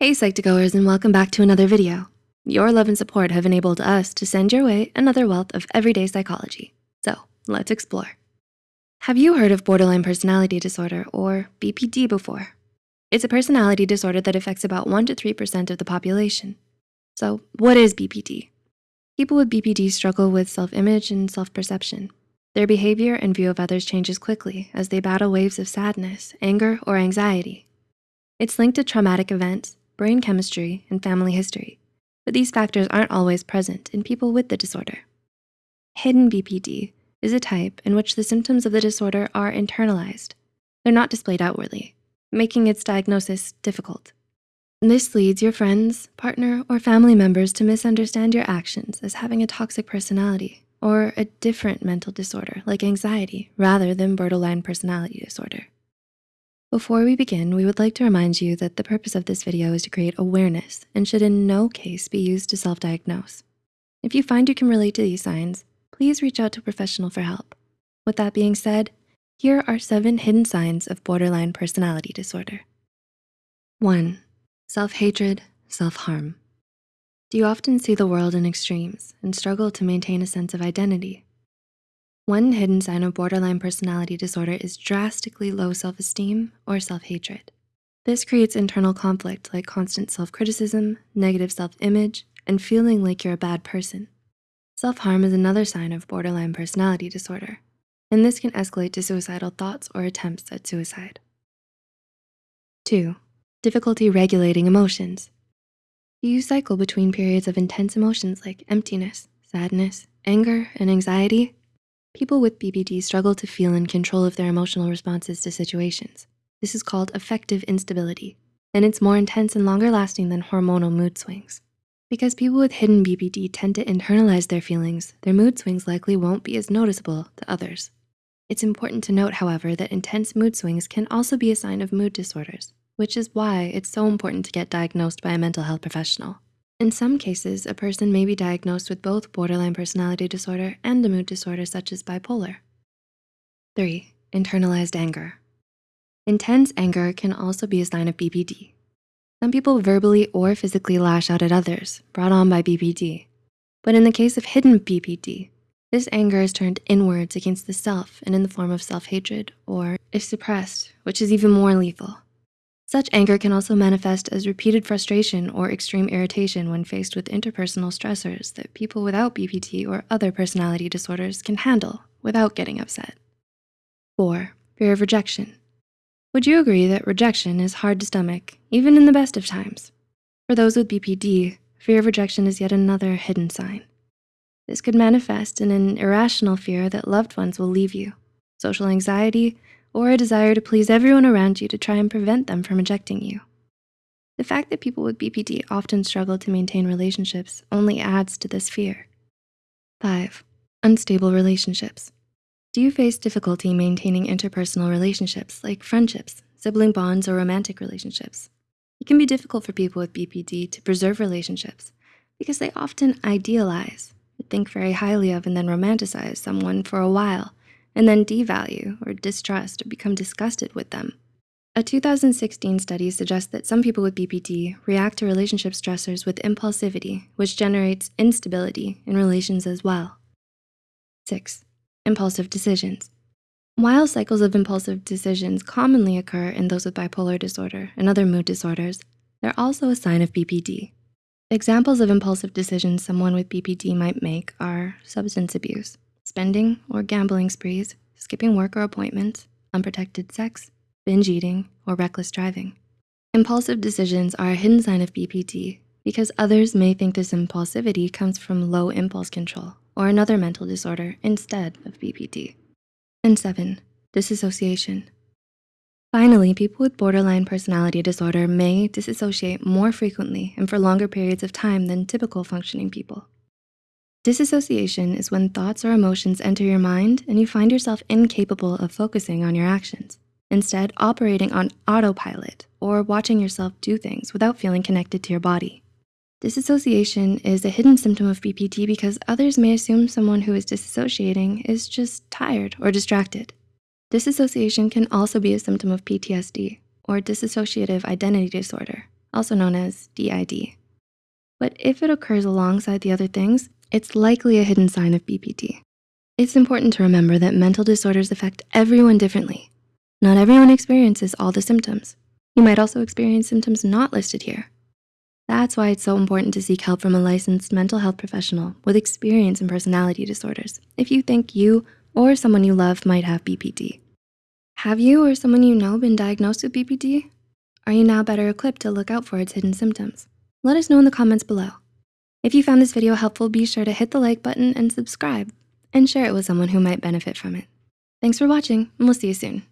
Hey Psych2Goers and welcome back to another video. Your love and support have enabled us to send your way another wealth of everyday psychology. So let's explore. Have you heard of borderline personality disorder or BPD before? It's a personality disorder that affects about one to 3% of the population. So what is BPD? People with BPD struggle with self-image and self-perception. Their behavior and view of others changes quickly as they battle waves of sadness, anger, or anxiety. It's linked to traumatic events, brain chemistry, and family history, but these factors aren't always present in people with the disorder. Hidden BPD is a type in which the symptoms of the disorder are internalized. They're not displayed outwardly, making its diagnosis difficult. This leads your friends, partner, or family members to misunderstand your actions as having a toxic personality or a different mental disorder like anxiety rather than borderline personality disorder. Before we begin, we would like to remind you that the purpose of this video is to create awareness and should in no case be used to self-diagnose. If you find you can relate to these signs, please reach out to a professional for help. With that being said, here are seven hidden signs of borderline personality disorder. One, self-hatred, self-harm. Do you often see the world in extremes and struggle to maintain a sense of identity? One hidden sign of borderline personality disorder is drastically low self-esteem or self-hatred. This creates internal conflict like constant self-criticism, negative self-image, and feeling like you're a bad person. Self-harm is another sign of borderline personality disorder, and this can escalate to suicidal thoughts or attempts at suicide. Two, difficulty regulating emotions. You cycle between periods of intense emotions like emptiness, sadness, anger, and anxiety? People with BPD struggle to feel in control of their emotional responses to situations. This is called affective instability, and it's more intense and longer lasting than hormonal mood swings. Because people with hidden BPD tend to internalize their feelings, their mood swings likely won't be as noticeable to others. It's important to note, however, that intense mood swings can also be a sign of mood disorders, which is why it's so important to get diagnosed by a mental health professional. In some cases, a person may be diagnosed with both borderline personality disorder and a mood disorder such as bipolar. Three, internalized anger. Intense anger can also be a sign of BPD. Some people verbally or physically lash out at others, brought on by BPD. But in the case of hidden BPD, this anger is turned inwards against the self and in the form of self-hatred, or if suppressed, which is even more lethal, such anger can also manifest as repeated frustration or extreme irritation when faced with interpersonal stressors that people without BPD or other personality disorders can handle without getting upset. Four, fear of rejection. Would you agree that rejection is hard to stomach, even in the best of times? For those with BPD, fear of rejection is yet another hidden sign. This could manifest in an irrational fear that loved ones will leave you, social anxiety, or a desire to please everyone around you to try and prevent them from rejecting you. The fact that people with BPD often struggle to maintain relationships only adds to this fear. Five, unstable relationships. Do you face difficulty maintaining interpersonal relationships like friendships, sibling bonds, or romantic relationships? It can be difficult for people with BPD to preserve relationships because they often idealize, think very highly of, and then romanticize someone for a while and then devalue or distrust or become disgusted with them. A 2016 study suggests that some people with BPD react to relationship stressors with impulsivity, which generates instability in relations as well. Six, impulsive decisions. While cycles of impulsive decisions commonly occur in those with bipolar disorder and other mood disorders, they're also a sign of BPD. Examples of impulsive decisions someone with BPD might make are substance abuse, spending or gambling sprees, skipping work or appointments, unprotected sex, binge eating, or reckless driving. Impulsive decisions are a hidden sign of BPD because others may think this impulsivity comes from low impulse control or another mental disorder instead of BPD. And seven, disassociation. Finally, people with borderline personality disorder may disassociate more frequently and for longer periods of time than typical functioning people. Disassociation is when thoughts or emotions enter your mind and you find yourself incapable of focusing on your actions, instead operating on autopilot or watching yourself do things without feeling connected to your body. Disassociation is a hidden symptom of BPD because others may assume someone who is disassociating is just tired or distracted. Disassociation can also be a symptom of PTSD or dissociative identity disorder, also known as DID. But if it occurs alongside the other things, it's likely a hidden sign of BPD. It's important to remember that mental disorders affect everyone differently. Not everyone experiences all the symptoms. You might also experience symptoms not listed here. That's why it's so important to seek help from a licensed mental health professional with experience in personality disorders if you think you or someone you love might have BPD. Have you or someone you know been diagnosed with BPD? Are you now better equipped to look out for its hidden symptoms? Let us know in the comments below. If you found this video helpful, be sure to hit the like button and subscribe and share it with someone who might benefit from it. Thanks for watching and we'll see you soon.